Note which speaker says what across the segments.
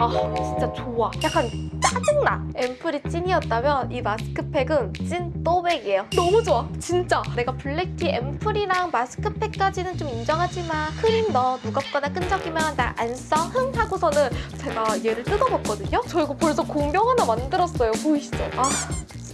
Speaker 1: 아 진짜 좋아. 약간 짜증나. 앰플이 찐이었다면 이 마스크팩은 찐또배기예요. 너무 좋아. 진짜. 내가 black tea 앰플이랑 마스크팩까지는 좀 인정하지만 크림 너무 무겁거나 끈적이면 나 안 써. 흥 하고서는 제가 얘를 뜯어봤거든요. 저 이거 벌써 공병 하나 만들었어요. 보이시죠? 아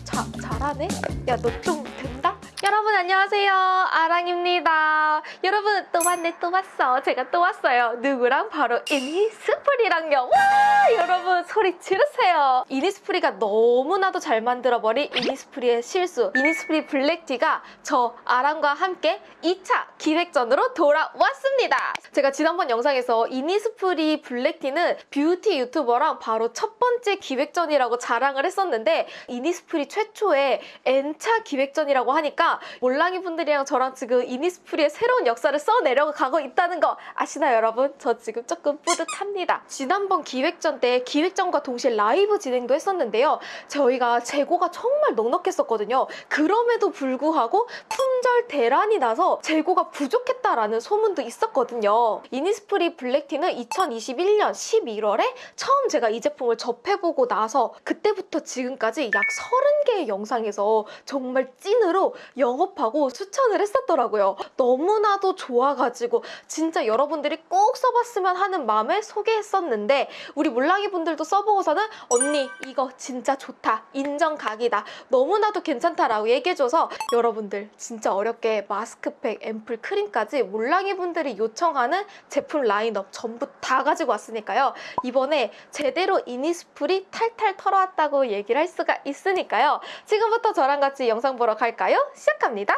Speaker 1: 자, 잘하네? 야 너 좀 된다? 여러분 안녕하세요. 아랑입니다. 여러분 또 봤네 또 봤어. 제가 또 왔어요. 누구랑? 바로 이니스프리랑요. 와 여러분 소리 지르세요. 이니스프리가 너무나도 잘 만들어버린 이니스프리의 실수. 이니스프리 black tea가 저 아랑과 함께 2차 기획전으로 돌아왔습니다. 제가 지난번 영상에서 이니스프리 black tea는 뷰티 유튜버랑 바로 첫 번째 기획전이라고 자랑을 했었는데 이니스프리 최초의 N차 기획전이라고 하니까 몰랑이 분들이랑 저랑 지금 이니스프리의 새로운 역사를 써내려가고 있다는 거 아시나요 여러분? 저 지금 조금 뿌듯합니다. 지난번 기획전 때 기획전과 동시에 라이브 진행도 했었는데요. 저희가 재고가 정말 넉넉했었거든요. 그럼에도 불구하고 품절 대란이 나서 재고가 부족했다라는 소문도 있었거든요. 이니스프리 black tea는 2021년 11월에 처음 제가 이 제품을 접해보고 나서 그때부터 지금까지 약 30개의 영상에서 정말 찐으로 영업하고 추천을 했었더라고요. 너무나도 좋아가지고 진짜 여러분들이 꼭 써봤으면 하는 마음에 소개했었는데 우리 물랑이 분들도 써보고서는 언니 이거 진짜 좋다 인정 각이다 너무나도 괜찮다라고 얘기해줘서 여러분들 진짜 어렵게 마스크팩, 앰플, 크림까지 물랑이 분들이 요청하는 제품 라인업 전부 다 가지고 왔으니까요. 이번에 제대로 이니스프리 탈탈 털어왔다고 얘기를 할 수가 있으니까요. 지금부터 저랑 같이 영상 보러 갈까요? 시작 합니다.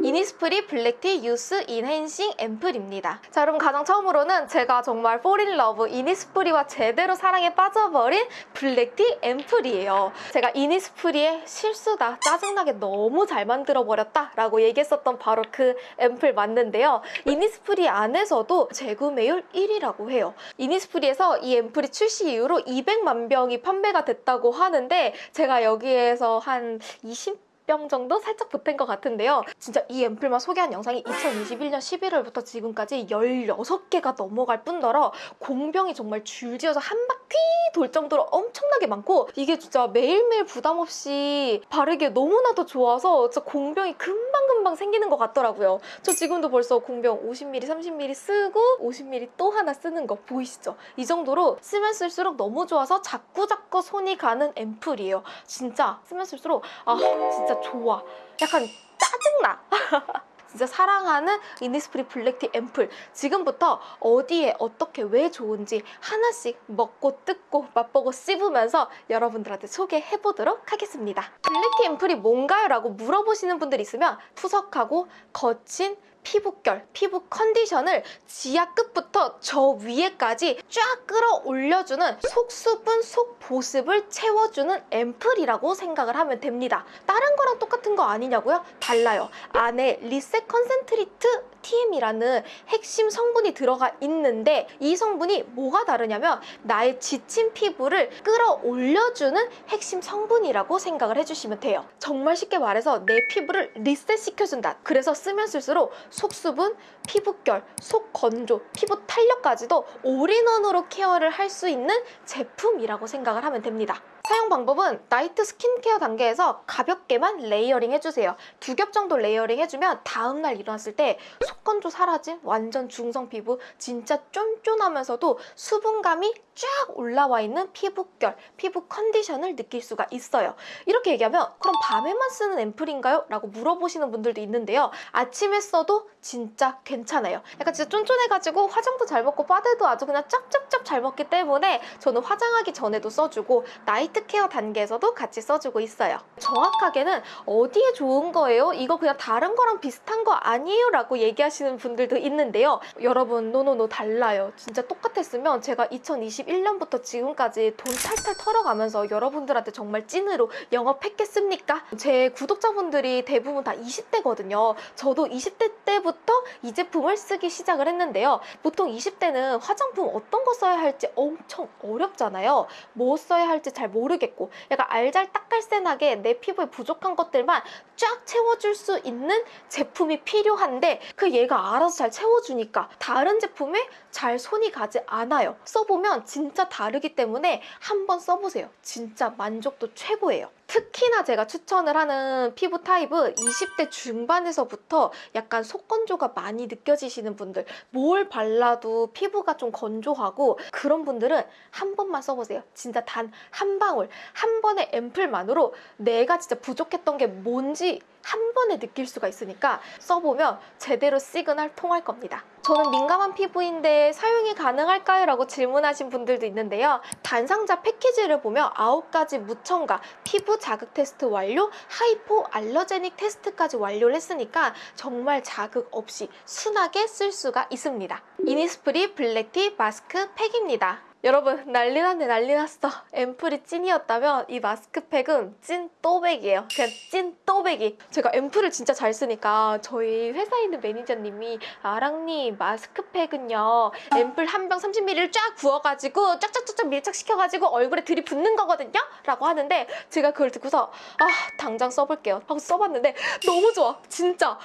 Speaker 1: 이니스프리 black tea youth enhancing 앰플입니다. 자, 여러분 가장 처음으로는 제가 정말 fall in love 이니스프리와 제대로 사랑에 빠져버린 black tea 앰플이에요. 제가 이니스프리의 실수다, 짜증나게 너무 잘 만들어버렸다 라고 얘기했었던 바로 그 앰플 맞는데요. 이니스프리 안에서도 재구매율 1위라고 해요. 이니스프리에서 이 앰플이 출시 이후로 200만 병이 판매가 됐다고 하는데 제가 여기에서 한 20... 병 정도 살짝 보탠 것 같은데요. 진짜 이 앰플만 소개한 영상이 2021년 11월부터 지금까지 16개가 넘어갈 뿐더러 공병이 정말 줄지어서 한 바퀴 돌 정도로 엄청나게 많고 이게 진짜 매일매일 부담 없이 바르기에 너무나도 좋아서 진짜 공병이 금방 금방 생기는 것 같더라고요. 저 지금도 벌써 공병 50ml, 30ml 쓰고 50ml 또 하나 쓰는 거 보이시죠? 이 정도로 쓰면 쓸수록 너무 좋아서 자꾸자꾸 손이 가는 앰플이에요. 진짜 쓰면 쓸수록 아 진짜 좋아. 약간 짜증나. 진짜 사랑하는 이니스프리 black tea 앰플 지금부터 어디에 어떻게 왜 좋은지 하나씩 먹고 뜯고 맛보고 씹으면서 여러분들한테 소개해보도록 하겠습니다. black tea 앰플이 뭔가요? 라고 물어보시는 분들 있으면 푸석하고 거친 피부결, 피부 컨디션을 지하 끝부터 저 위에까지 쫙 끌어올려주는 속수분, 속보습을 채워주는 앰플이라고 생각을 하면 됩니다. 다른 거랑 똑같은 거 아니냐고요? 달라요. 안에 reset concentrate TM이라는 핵심 성분이 들어가 있는데 이 성분이 뭐가 다르냐면 나의 지친 피부를 끌어올려주는 핵심 성분이라고 생각을 해주시면 돼요. 정말 쉽게 말해서 내 피부를 리셋시켜준다. 그래서 쓰면 쓸수록 속수분, 피부결, 속건조, 피부 탄력까지도 all-in-one으로 care를 할 수 있는 제품이라고 생각을 하면 됩니다. 사용 방법은 night skincare 단계에서 가볍게만 layering 해주세요. 두 겹 정도 layering 해주면 다음날 일어났을 때 속건조 사라짐, 완전 중성 피부, 진짜 쫀쫀하면서도 수분감이 쫙 올라와 있는 피부결, 피부 컨디션을 느낄 수가 있어요. 이렇게 얘기하면 그럼 밤에만 쓰는 앰플인가요? 라고 물어보시는 분들도 있는데요. 아침에 써도 진짜 괜찮아요. 약간 진짜 쫀쫀해가지고 화장도 잘 먹고 빠데도 아주 그냥 짭짭짭 잘 먹기 때문에 저는 화장하기 전에도 써주고 night care 단계에서도 같이 써주고 있어요. 정확하게는 어디에 좋은 거예요? 이거 그냥 다른 거랑 비슷한 거 아니에요? 라고 얘기하시는 분들도 있는데요. 여러분 no no no 달라요. 진짜 똑같았으면 제가 2021년부터 지금까지 돈 탈탈 털어가면서 여러분들한테 정말 찐으로 영업했겠습니까? 제 구독자분들이 대부분 다 20대거든요. 저도 20대 때부터 이 제품을 쓰기 시작을 했는데요. 보통 20대는 화장품 어떤 거 써야 할지 엄청 어렵잖아요. 뭐 써야 할지 잘 모르 모르겠고 약간 알잘딱깔센하게 내 피부에 부족한 것들만 쫙 채워줄 수 있는 제품이 필요한데 그 얘가 알아서 잘 채워주니까 다른 제품에 잘 손이 가지 않아요. 써보면 진짜 다르기 때문에 한번 써보세요. 진짜 만족도 최고예요. 특히나 제가 추천을 하는 피부 타입은 20대 중반에서부터 약간 속건조가 많이 느껴지시는 분들 뭘 발라도 피부가 좀 건조하고 그런 분들은 한 번만 써보세요. 진짜 단 한 방울, 한 번의 앰플만으로 내가 진짜 부족했던 게 뭔지 한 번에 느낄 수가 있으니까 써보면 제대로 시그널 통할 겁니다. 저는 민감한 피부인데 사용이 가능할까요? 라고 질문하신 분들도 있는데요. 단상자 패키지를 보면 9가지 무첨가, 피부 자극 테스트 완료, hypoallergenic 테스트까지 완료를 했으니까 정말 자극 없이 순하게 쓸 수가 있습니다. 이니스프리 Black Tea 마스크 팩입니다. 여러분 난리 났네 난리 났어. 앰플이 찐이었다면 이 마스크팩은 찐또배기예요. 그냥 찐또배기. 제가 앰플을 진짜 잘 쓰니까 저희 회사에 있는 매니저님이 아랑님 마스크팩은요 앰플 한 병 30ml를 쫙 부어가지고 쫙쫙쫙쫙 밀착시켜가지고 얼굴에 들이붓는 거거든요? 라고 하는데 제가 그걸 듣고서 아 당장 써볼게요. 하고 써봤는데 너무 좋아. 진짜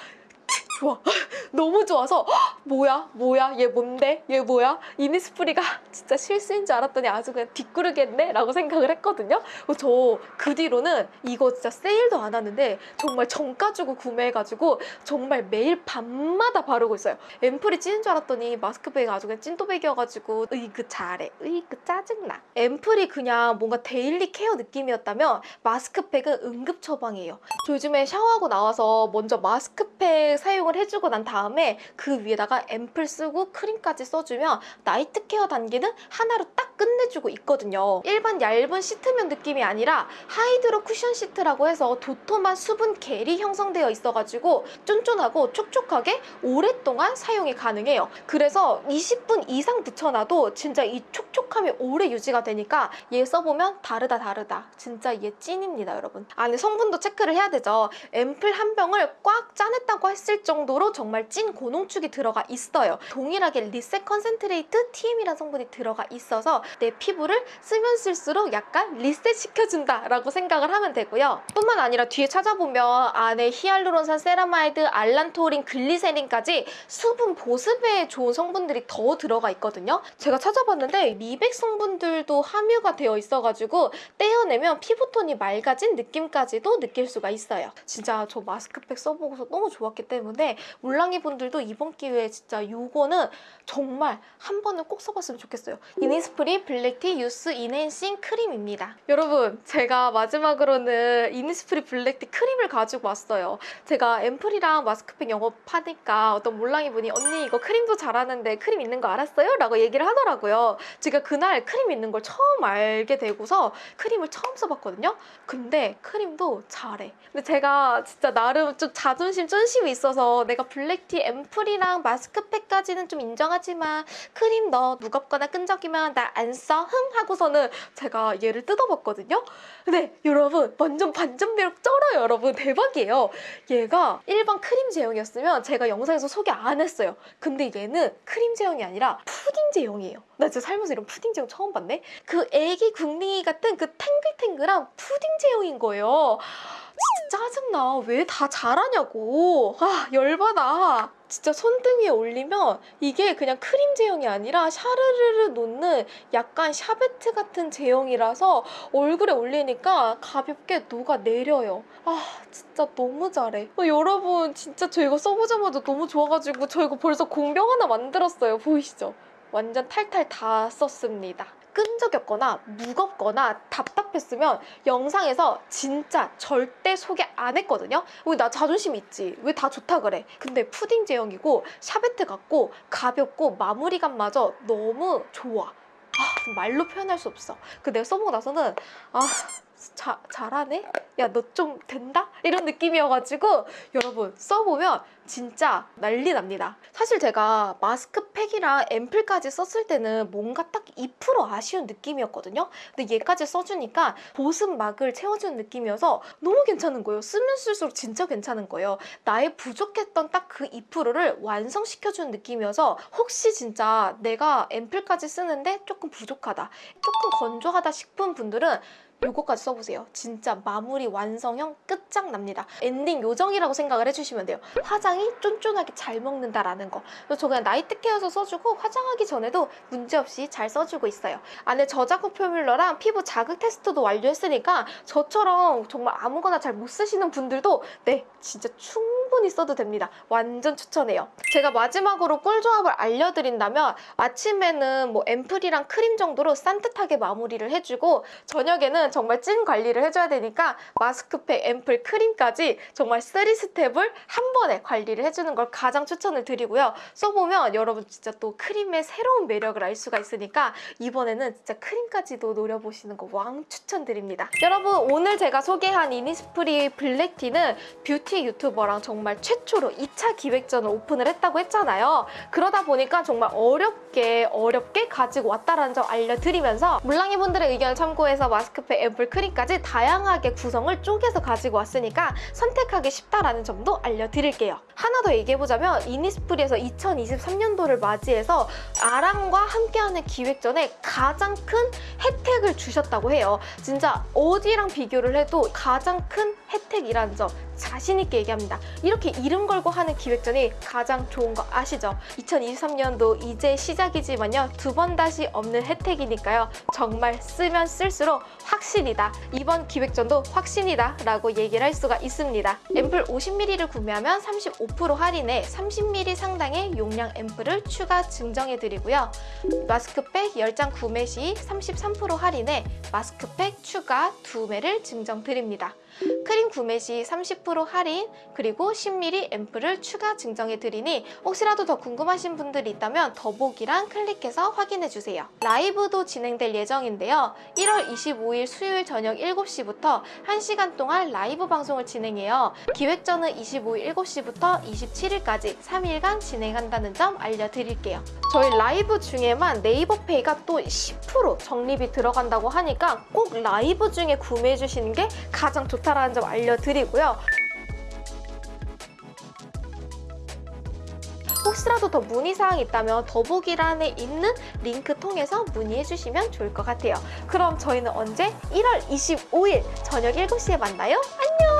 Speaker 1: 좋아. 너무 좋아서 헉, 뭐야? 뭐야? 얘 뭔데? 얘 뭐야? 이니스프리가 진짜 실수인 줄 알았더니 아주 그냥 뒷구르겠네? 라고 생각을 했거든요. 저 그 뒤로는 이거 진짜 세일도 안 하는데 정말 정가 주고 구매해가지고 정말 매일 밤마다 바르고 있어요. 앰플이 찐인 줄 알았더니 마스크팩이 아주 그냥 찐또배기여가지고 으이그 잘해. 으이그 짜증나. 앰플이 그냥 뭔가 daily care 느낌이었다면 마스크팩은 응급 처방이에요. 저 요즘에 샤워하고 나와서 먼저 마스크팩 사용 을 해주고 난 다음에 그 위에다가 앰플 쓰고 크림까지 써주면 night care 단계는 하나로 딱 끝내주고 있거든요. 일반 얇은 시트면 느낌이 아니라 hydro cushion 시트라고 해서 도톰한 수분 겔이 형성되어 있어가지고 쫀쫀하고 촉촉하게 오랫동안 사용이 가능해요. 그래서 20분 이상 붙여놔도 진짜 이 촉촉함이 오래 유지가 되니까 얘 써보면 다르다 다르다. 진짜 얘 찐입니다 여러분. 안에 성분도 체크를 해야 되죠. 앰플 한 병을 꽉 짜냈다고 했을 정도 로 정말 찐 고농축이 들어가 있어요. 동일하게 Reset Concentrate TM이라는 성분이 들어가 있어서 내 피부를 쓰면 쓸수록 약간 리셋 시켜준다라고 생각을 하면 되고요. 뿐만 아니라 뒤에 찾아보면 안에 히알루론산 세라마이드, 알란토린, 글리세린까지 수분 보습에 좋은 성분들이 더 들어가 있거든요. 제가 찾아봤는데 미백 성분들도 함유가 되어 있어가지고 떼어내면 피부톤이 맑아진 느낌까지도 느낄 수가 있어요. 진짜 저 마스크팩 써보고서 너무 좋았기 때문에 물랑이 분들도 이번 기회에 진짜 이거는 정말 한 번은 꼭 써봤으면 좋겠어요. 이니스프리 Black Tea Youth Enhancing 크림입니다. 여러분 제가 마지막으로는 이니스프리 Black Tea 크림을 가지고 왔어요. 제가 앰플이랑 마스크팩 영업하니까 어떤 몰랑이 분이 언니 이거 크림도 잘하는데 크림 있는 거 알았어요? 라고 얘기를 하더라고요. 제가 그날 크림 있는 걸 처음 알게 되고서 크림을 처음 써봤거든요. 근데 크림도 잘해. 근데 제가 진짜 나름 좀 자존심 쫀심이 있어서 내가 Black Tea 앰플이랑 마스크팩까지는 좀 인정하지만 크림 너 무겁거나 끈적이면 나 안 써? 흥 하고서는 제가 얘를 뜯어봤거든요. 근데 여러분 완전 반전 매력 쩔어요 여러분 대박이에요. 얘가 일반 크림 제형이었으면 제가 영상에서 소개 안 했어요. 근데 얘는 크림 제형이 아니라 푸딩 제형이에요. 나 진짜 살면서 이런 푸딩 제형 처음 봤네. 그 애기 궁딩이 같은 그 탱글탱글한 푸딩 제형인 거예요. 짜증나. 왜 다 잘하냐고. 아, 열받아. 진짜 손등에 올리면 이게 그냥 크림 제형이 아니라 샤르르르 놓는 약간 샤베트 같은 제형이라서 얼굴에 올리니까 가볍게 녹아내려요. 아, 진짜 너무 잘해. 어, 여러분, 진짜 저 이거 써보자마자 너무 좋아가지고 저 이거 벌써 공병 하나 만들었어요. 보이시죠? 완전 탈탈 다 썼습니다. 끈적였거나 무겁거나 답답했으면 영상에서 진짜 절대 소개 안 했거든요. 왜나 자존심 있지? 왜 다 좋다 그래? 근데 푸딩 제형이고 샤베트 같고 가볍고 마무리감마저 너무 좋아. 아, 말로 표현할 수 없어. 그 내가 써보고 나서는 아 자, 잘하네? 야 너 좀 된다? 이런 느낌이어가지고 여러분 써보면 진짜 난리 납니다. 사실 제가 마스크팩이랑 앰플까지 썼을 때는 뭔가 딱 2% 아쉬운 느낌이었거든요. 근데 얘까지 써주니까 보습막을 채워주는 느낌이어서 너무 괜찮은 거예요. 쓰면 쓸수록 진짜 괜찮은 거예요. 나의 부족했던 딱 그 2%를 완성시켜주는 느낌이어서 혹시 진짜 내가 앰플까지 쓰는데 조금 부족하다, 조금 건조하다 싶은 분들은 요거까지 써보세요. 진짜 마무리 완성형 끝장납니다. 엔딩 요정이라고 생각을 해주시면 돼요. 화장이 쫀쫀하게 잘 먹는다라는 거. 저 그냥 night care로 써주고 화장하기 전에도 문제없이 잘 써주고 있어요. 안에 저자극 formula랑 피부 자극 테스트도 완료했으니까 저처럼 정말 아무거나 잘 못 쓰시는 분들도 네 진짜 충분 히 써도 됩니다. 완전 추천해요. 제가 마지막으로 꿀조합을 알려드린다면 아침에는 뭐 앰플이랑 크림 정도로 산뜻하게 마무리를 해주고 저녁에는 정말 찐 관리를 해줘야 되니까 마스크팩, 앰플, 크림까지 정말 3스텝을 한 번에 관리를 해주는 걸 가장 추천을 드리고요. 써보면 여러분 진짜 또 크림의 새로운 매력을 알 수가 있으니까 이번에는 진짜 크림까지도 노려보시는 거 왕 추천드립니다. 여러분 오늘 제가 소개한 이니스프리 Black Tea는 뷰티 유튜버랑 정말 최초로 2차 기획전을 오픈을 했다고 했잖아요. 그러다 보니까 정말 어렵게 어렵게 가지고 왔다라는 점 알려드리면서 물랑이 분들의 의견을 참고해서 마스크팩, 앰플, 크림까지 다양하게 구성을 쪼개서 가지고 왔으니까 선택하기 쉽다라는 점도 알려드릴게요. 하나 더 얘기해보자면 이니스프리에서 2023년도를 맞이해서 아랑과 함께하는 기획전에 가장 큰 혜택을 주셨다고 해요. 진짜 어디랑 비교를 해도 가장 큰 혜택이라는 점 자신 있게 얘기합니다. 이렇게 이름 걸고 하는 기획전이 가장 좋은 거 아시죠? 2023년도 이제 시작이지만요. 두 번 다시 없는 혜택이니까요. 정말 쓰면 쓸수록 확신이다. 이번 기획전도 확신이다 라고 얘기를 할 수가 있습니다. 앰플 50ml를 구매하면 35% 할인에 30ml 상당의 용량 앰플을 추가 증정해드리고요. 마스크팩 10장 구매 시 33% 할인에 마스크팩 추가 2매를 증정드립니다. 크림 구매 시 30% 할인 그리고 10ml 앰플을 추가 증정해 드리니 혹시라도 더 궁금하신 분들이 있다면 더보기랑 클릭해서 확인해 주세요. 라이브도 진행될 예정인데요. 1월 25일 수요일 저녁 7시부터 1시간 동안 라이브 방송을 진행해요. 기획전은 25일 7시부터 27일까지 3일간 진행한다는 점 알려드릴게요. 저희 라이브 중에만 네이버페이가 또 10% 적립이 들어간다고 하니까 꼭 라이브 중에 구매해 주시는 게 가장 좋다 라는 점 알려드리고요. 혹시라도 더 문의사항 있다면 더보기란에 있는 링크 통해서 문의해 주시면 좋을 것 같아요. 그럼 저희는 언제? 1월 25일 저녁 7시에 만나요. 안녕!